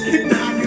Not.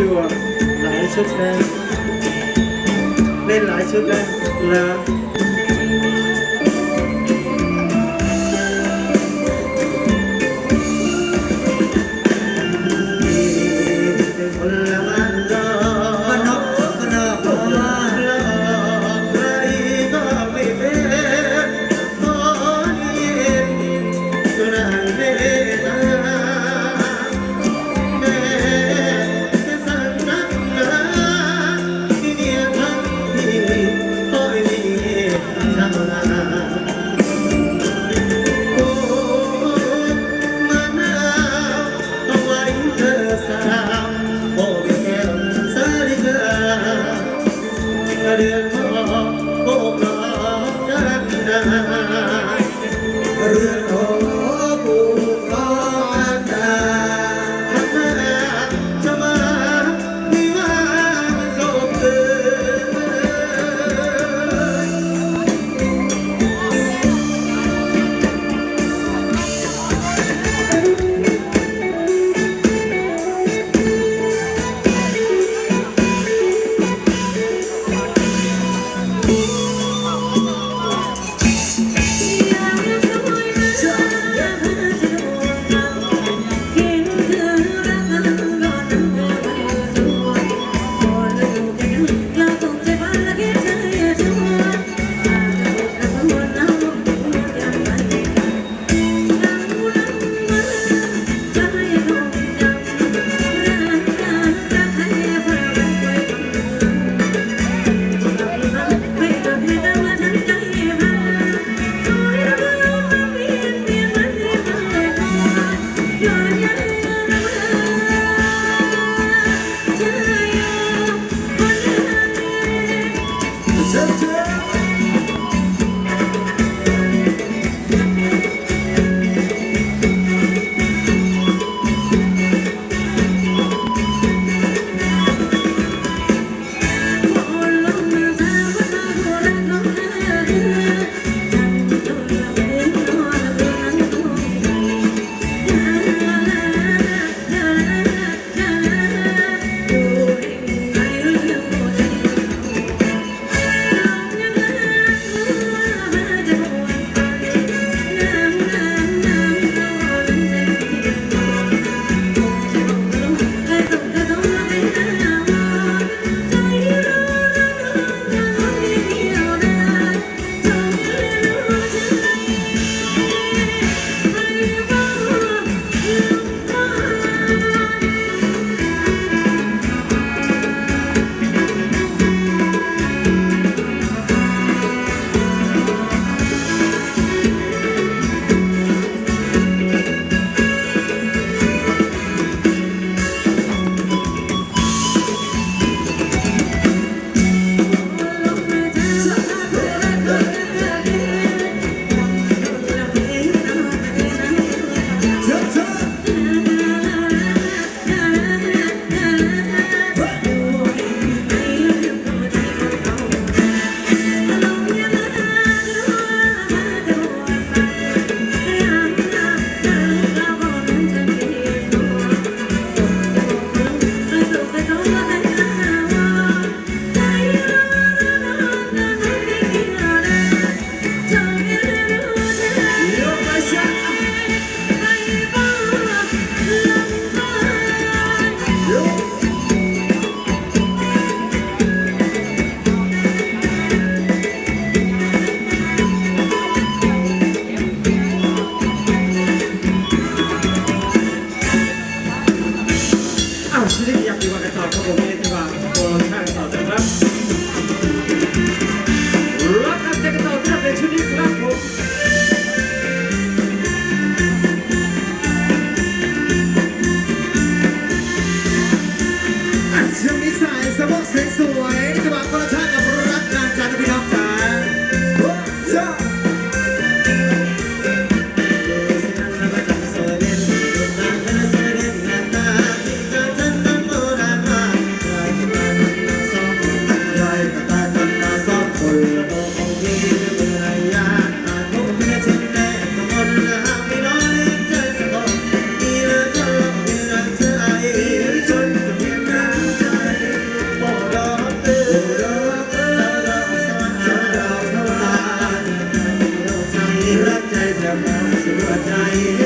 ดวงหลายชุดนะเล่นหลายชุดนะเล้ว จะเเราสวใจ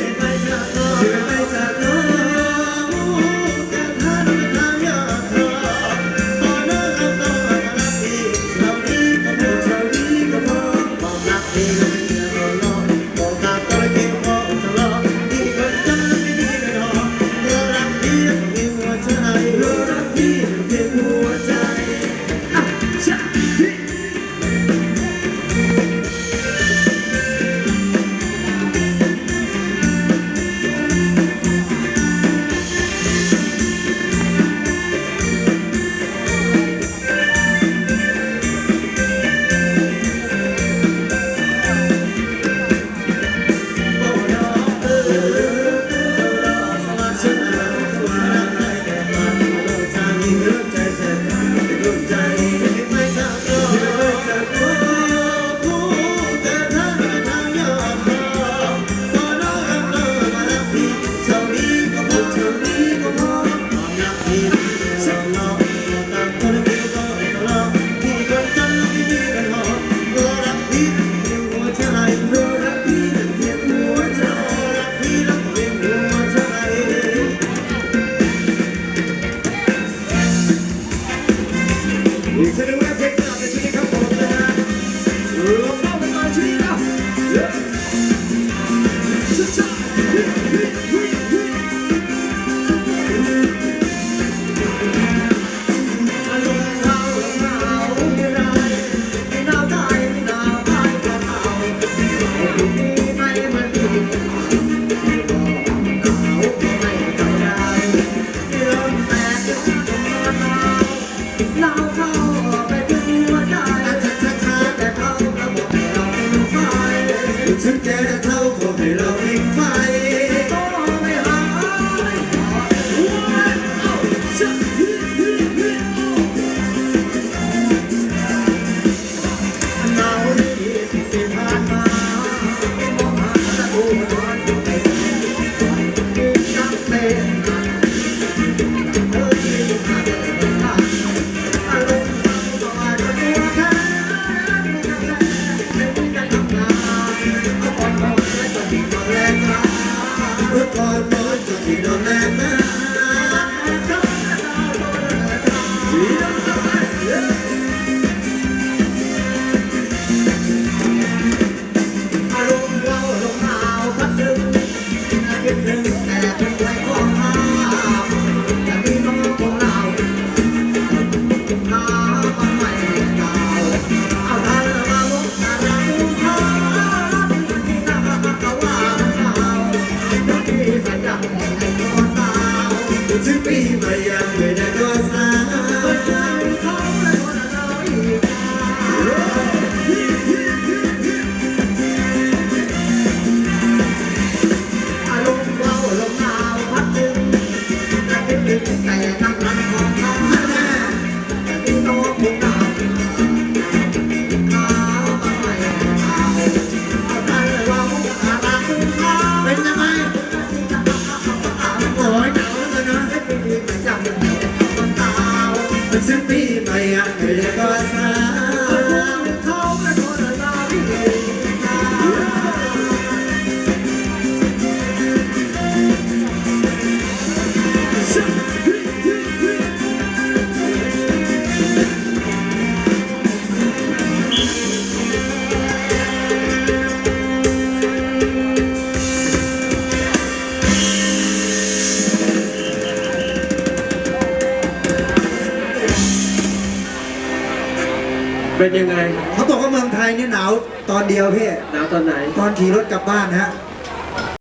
to me. Cause if เป็นยังไง เขาบอกว่าเมืองไทยเนี่ยหนาวตอนเดียวพี่หนาวตอนไหน ตอนขี่รถกลับบ้านฮะ